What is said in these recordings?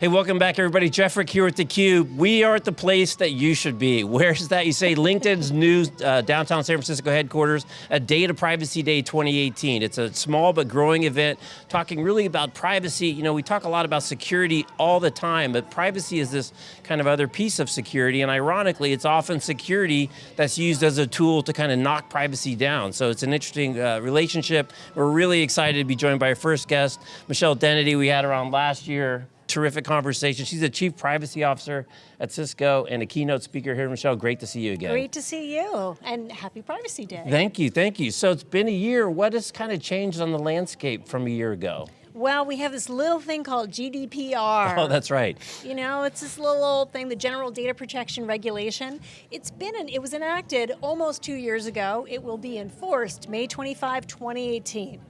Hey, welcome back everybody. Jeff Frick here at theCUBE. We are at the place that you should be. Where's that? You say LinkedIn's new uh, downtown San Francisco headquarters, a Data Privacy Day 2018. It's a small but growing event talking really about privacy. You know, we talk a lot about security all the time, but privacy is this kind of other piece of security, and ironically, it's often security that's used as a tool to kind of knock privacy down. So it's an interesting uh, relationship. We're really excited to be joined by our first guest, Michelle Dennedy. We had her on last year terrific conversation. She's the Chief Privacy Officer at Cisco and a keynote speaker here. Michelle, great to see you again. Great to see you, and happy Privacy Day. Thank you, thank you. So it's been a year. What has kind of changed on the landscape from a year ago? Well, we have this little thing called GDPR. Oh, that's right. You know, it's this little old thing, the General Data Protection Regulation. It's been, an, it was enacted almost two years ago. It will be enforced May 25, 2018.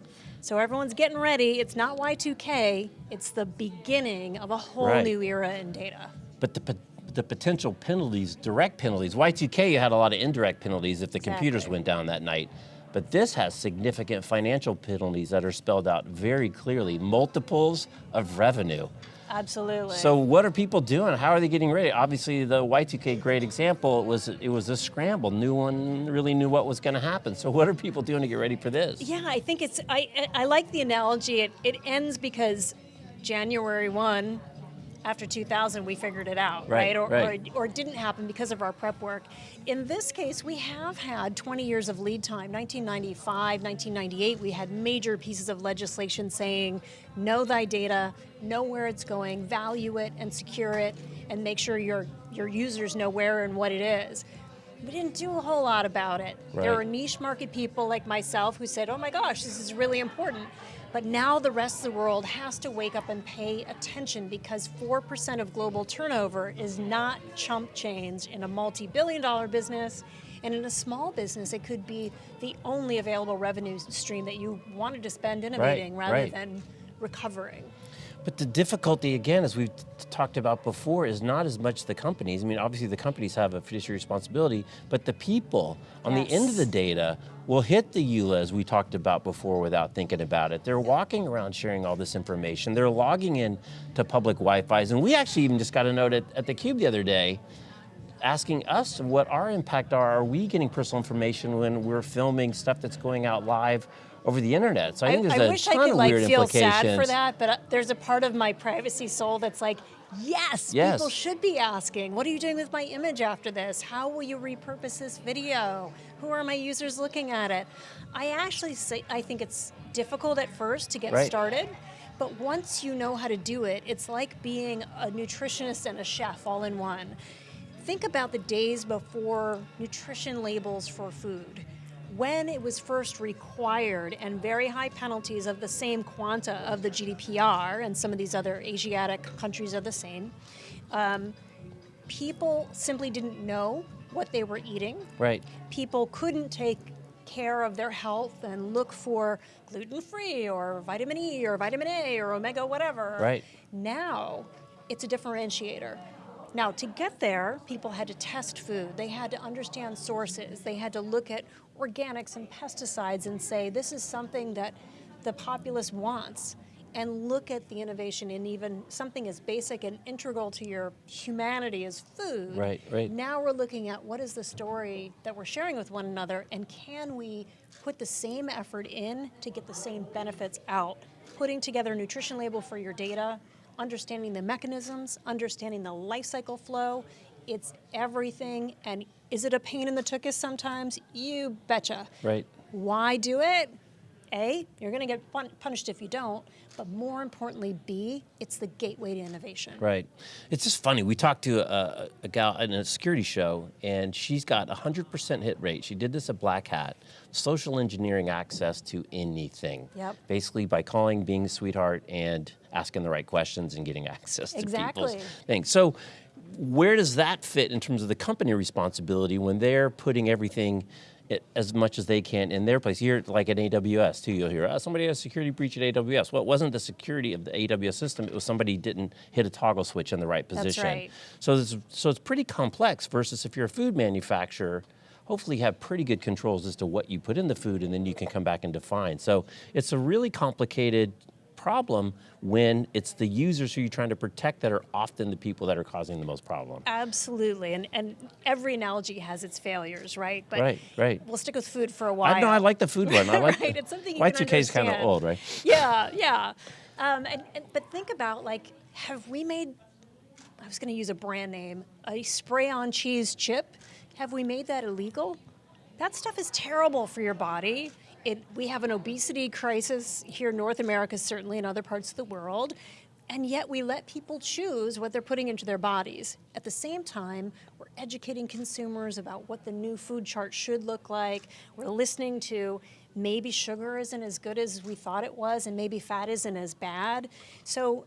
So everyone's getting ready. It's not Y2K, it's the beginning of a whole right. new era in data. But the, the potential penalties, direct penalties, Y2K you had a lot of indirect penalties if the exactly. computers went down that night. But this has significant financial penalties that are spelled out very clearly, multiples of revenue. Absolutely. So what are people doing? How are they getting ready? Obviously the Y2K great example, it was, it was a scramble. No one really knew what was going to happen. So what are people doing to get ready for this? Yeah, I think it's, I, I like the analogy. It, it ends because January 1, after 2000 we figured it out, right? right? Or, right. Or, or, didn't happen because of our prep work. In this case, we have had 20 years of lead time. 1995, 1998, we had major pieces of legislation saying, know thy data, know where it's going, value it and secure it, and make sure your, your users know where and what it is we didn't do a whole lot about it. Right. There were niche market people like myself who said, oh my gosh, this is really important. But now the rest of the world has to wake up and pay attention because 4% of global turnover is not chump change in a multi-billion dollar business and in a small business, it could be the only available revenue stream that you wanted to spend innovating right, rather right. than recovering. But the difficulty, again, as we've talked about before, is not as much the companies. I mean, obviously the companies have a fiduciary responsibility, but the people on yes. the end of the data will hit the EULA, as we talked about before, without thinking about it. They're walking around sharing all this information. They're logging in to public Wi-Fi's, and we actually even just got a note at, at theCUBE the other day, asking us what our impact are. Are we getting personal information when we're filming stuff that's going out live over the internet. So I, I think there's I a wish ton I could of like weird feel sad for that, but uh, there's a part of my privacy soul that's like, yes, yes, people should be asking, what are you doing with my image after this? How will you repurpose this video? Who are my users looking at it? I actually say, I think it's difficult at first to get right. started, but once you know how to do it, it's like being a nutritionist and a chef all in one. Think about the days before nutrition labels for food when it was first required and very high penalties of the same quanta of the GDPR and some of these other Asiatic countries are the same, um, people simply didn't know what they were eating. Right. People couldn't take care of their health and look for gluten-free or vitamin E or vitamin A or omega whatever. Right. Now, it's a differentiator. Now, to get there, people had to test food. They had to understand sources. They had to look at organics and pesticides and say, this is something that the populace wants and look at the innovation in even something as basic and integral to your humanity as food. Right, right. Now we're looking at what is the story that we're sharing with one another and can we put the same effort in to get the same benefits out. Putting together a nutrition label for your data, understanding the mechanisms, understanding the life cycle flow, it's everything, and is it a pain in the tuchus sometimes? You betcha. Right. Why do it? A, you're going to get punished if you don't, but more importantly, B, it's the gateway to innovation. Right. It's just funny, we talked to a, a gal in a security show, and she's got 100% hit rate. She did this at Black Hat, social engineering access to anything. Yep. Basically by calling, being a sweetheart, and asking the right questions and getting access exactly. to people's things. So where does that fit in terms of the company responsibility when they're putting everything it, as much as they can in their place. Here, like at AWS too, you'll hear, oh, somebody has a security breach at AWS. Well, it wasn't the security of the AWS system, it was somebody didn't hit a toggle switch in the right position. That's right. So it's, so it's pretty complex versus if you're a food manufacturer, hopefully have pretty good controls as to what you put in the food and then you can come back and define. So it's a really complicated problem when it's the users who you're trying to protect that are often the people that are causing the most problem. Absolutely, and and every analogy has its failures, right? But Right, right. We'll stick with food for a while. I know I like the food one. I like right, the, it's something you can Y2K is kind of old, right? Yeah, yeah. Um, and, and but think about like, have we made? I was going to use a brand name, a spray-on cheese chip. Have we made that illegal? That stuff is terrible for your body. It, we have an obesity crisis here in North America, certainly in other parts of the world, and yet we let people choose what they're putting into their bodies. At the same time, we're educating consumers about what the new food chart should look like. We're listening to maybe sugar isn't as good as we thought it was, and maybe fat isn't as bad. So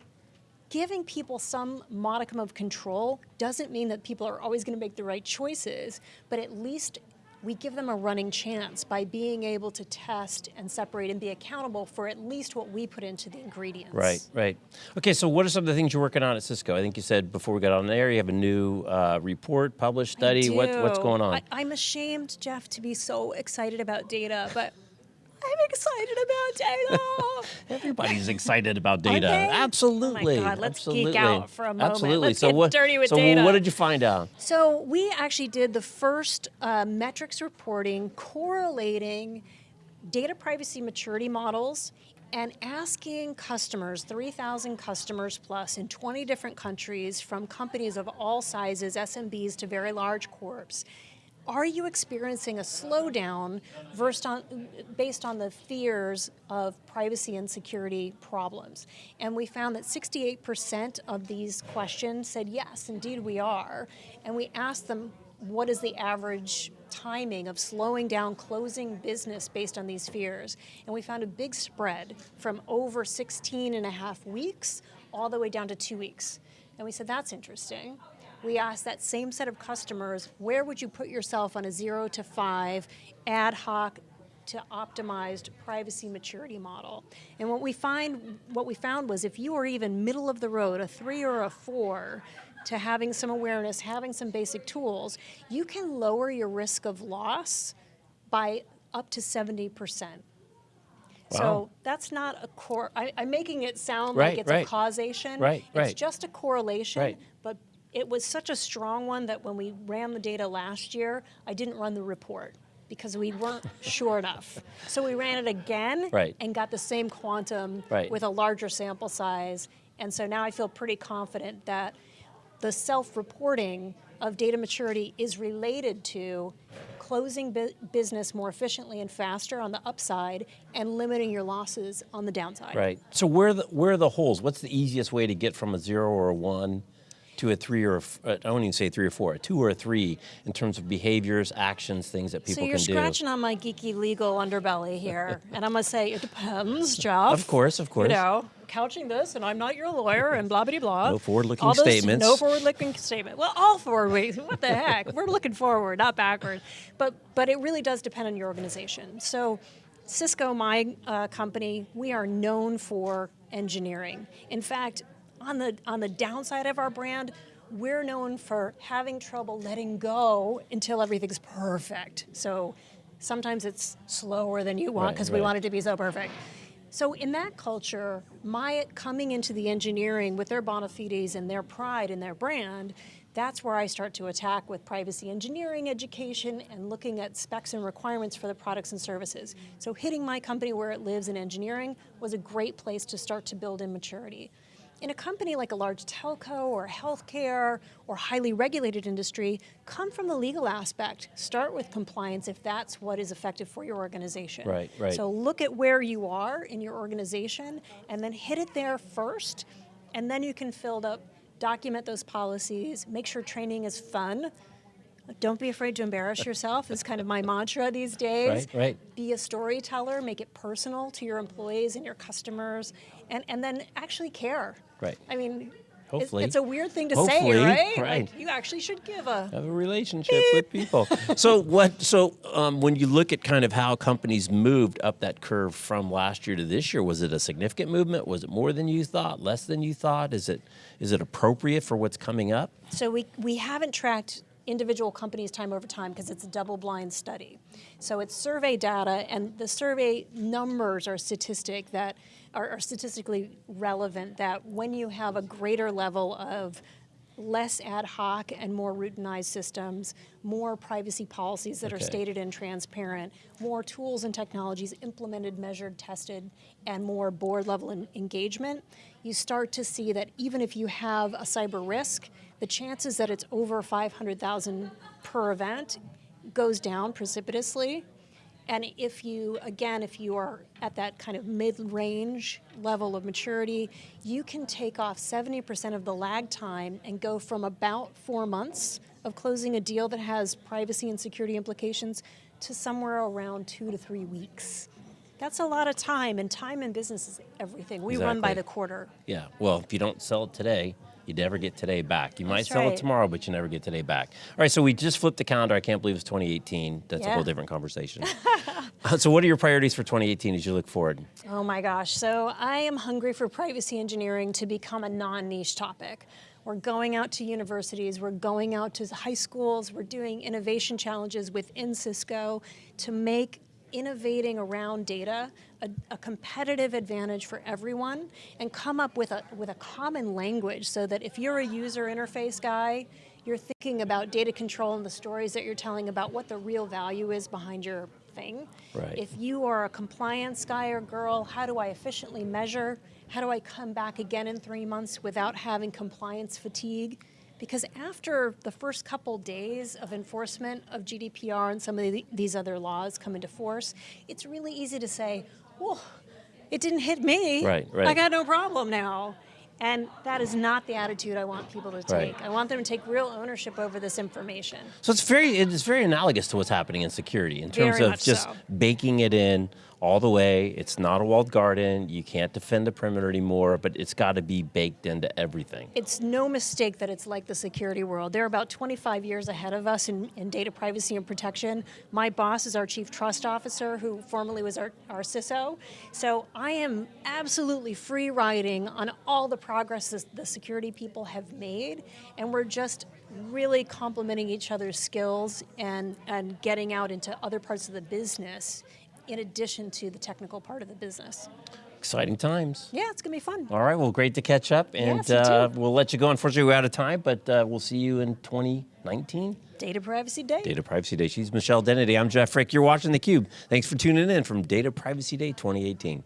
giving people some modicum of control doesn't mean that people are always going to make the right choices, but at least we give them a running chance by being able to test and separate and be accountable for at least what we put into the ingredients. Right, right. Okay, so what are some of the things you're working on at Cisco? I think you said before we got on the air, you have a new uh, report, published study. What, what's going on? I, I'm ashamed, Jeff, to be so excited about data, but I'm excited about data. Everybody's excited about data. Absolutely. Oh my God, let's absolutely. geek out for a moment. Absolutely. Let's so get what, dirty with so data. what did you find out? So we actually did the first uh, metrics reporting correlating data privacy maturity models and asking customers, 3,000 customers plus in 20 different countries from companies of all sizes, SMBs to very large corps, are you experiencing a slowdown on, based on the fears of privacy and security problems? And we found that 68% of these questions said, yes, indeed we are. And we asked them, what is the average timing of slowing down closing business based on these fears? And we found a big spread from over 16 and a half weeks all the way down to two weeks. And we said, that's interesting we asked that same set of customers, where would you put yourself on a zero to five ad hoc to optimized privacy maturity model? And what we find, what we found was if you are even middle of the road, a three or a four, to having some awareness, having some basic tools, you can lower your risk of loss by up to 70%. Wow. So that's not a core. I, I'm making it sound Right, like it's right. a causation. Right, It's right. just a correlation. But it was such a strong one that when we ran the data last year, I didn't run the report because we weren't sure enough. So we ran it again Right. and got the same quantum Right. with a larger sample size. And so now I feel pretty confident that the self-reporting of data maturity is related to closing bu- business more efficiently and faster on the upside and limiting your losses on the downside. Right. So where are the where are the holes? What's the easiest way to get from a zero or a one to a three or a uh, don't even say three or four, a two or a three in terms of behaviors, actions, things that people so you're can do. scratching on my geeky legal underbelly here, and I'm gonna say it depends, Jeff. Of course, of course. You know, couching this, and I'm not your lawyer, and blah blah blah. No forward-looking All those- statements. No forward-looking statement. Well, all forward. What the heck? We're looking forward, not backward. But but it really does depend on your organization. So. Cisco, my uh, company, we are known for engineering. In fact, on the on the downside of our brand, we're known for having trouble letting go until everything's perfect. So sometimes it's slower than you want Right, because we want it to be so perfect. So in that culture, my coming into the engineering with their bona fides and their pride in their brand, that's where I start to attack with privacy engineering education and looking at specs and requirements for the products and services. So hitting my company where it lives in engineering was a great place to start to build in maturity. In a company like a large telco or healthcare or highly regulated industry, come from the legal aspect. Start with compliance if that's what is effective for your organization. Right, right. So look at where you are in your organization and then hit it there first, and then you can fill up, document those policies, make sure training is fun. Don't be afraid to embarrass yourself is kind of my mantra these days. Right, right. Be a storyteller, make it personal to your employees and your customers, and, and then actually care. Right. I mean, it's- Hopefully. it's a weird thing to Hopefully, say, right? right. Like, you actually should give a have a relationship with people. So what? So um, when you look at kind of how companies moved up that curve from last year to this year, was it a significant movement? Was it more than you thought? Less than you thought? Is it is it appropriate for what's coming up? So we, we haven't tracked individual companies time over time because it's a double blind study. So it's survey data and the survey numbers are statistic that are, are statistically relevant that when you have a greater level of less ad hoc and more routinized systems, more privacy policies that are stated and transparent, more tools and technologies implemented, measured, tested, and more board level engagement, you start to see that even if you have a cyber risk, the chances that it's over 500,000 per event goes down precipitously. And if you, again, if you are at that kind of mid-range level of maturity, you can take off 70% of the lag time and go from about four months of closing a deal that has privacy and security implications to somewhere around two to three weeks. That's a lot of time, and time in business is everything. We run by the quarter. Yeah. Well, if you don't sell it today, you never get today back. You might That's sell it tomorrow, but you never get today back. All right. So we just flipped the calendar. I can't believe it's 2018. That's a whole different conversation. Uh, so, what are your priorities for 2018 as you look forward? Oh my gosh. So I am hungry for privacy engineering to become a non niche topic. We're going out to universities, we're going out to high schools, we're doing innovation challenges within Cisco to make innovating around data a, a competitive advantage for everyone and come up with a, with a common language so that if you're a user interface guy, you're thinking about data control and the stories that you're telling about what the real value is behind your thing. Right. If you are a compliance guy or girl, how do I efficiently measure? How do I come back again in three months without having compliance fatigue? Because after the first couple days of enforcement of GDPR and some of the, these other laws come into force, it's really easy to say, "Whoa, it didn't hit me. Right, right. I got no problem now." And that is not the attitude I want people to Right. take. I want them to take real ownership over this information. So it's very it's very analogous to what's happening in security in terms Very of just so. baking it in all the way. It's not a walled garden. You can't defend the perimeter anymore, but it's got to be baked into everything. It's no mistake that it's like the security world. They're about 25 years ahead of us in, in data privacy and protection. My boss is our chief trust officer, who formerly was our, our CISO. So I am absolutely free riding on all the progress the security people have made, and we're just really complementing each other's skills and, and getting out into other parts of the business in addition to the technical part of the business. Exciting times. Yeah, it's gonna be fun. All right, well, great to catch up, and uh, we'll let you go. Unfortunately, we're out of time, but uh, we'll see you in 2019. Data Privacy Day. Data Privacy Day. She's Michelle Dennedy. I'm Jeff Frick. You're watching theCUBE. Thanks for tuning in from Data Privacy Day 2018.